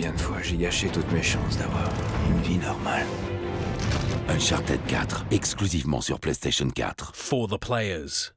Combien de fois j'ai gâché toutes mes chances d'avoir une vie normale? Uncharted 4, exclusivement sur PlayStation 4. For the players.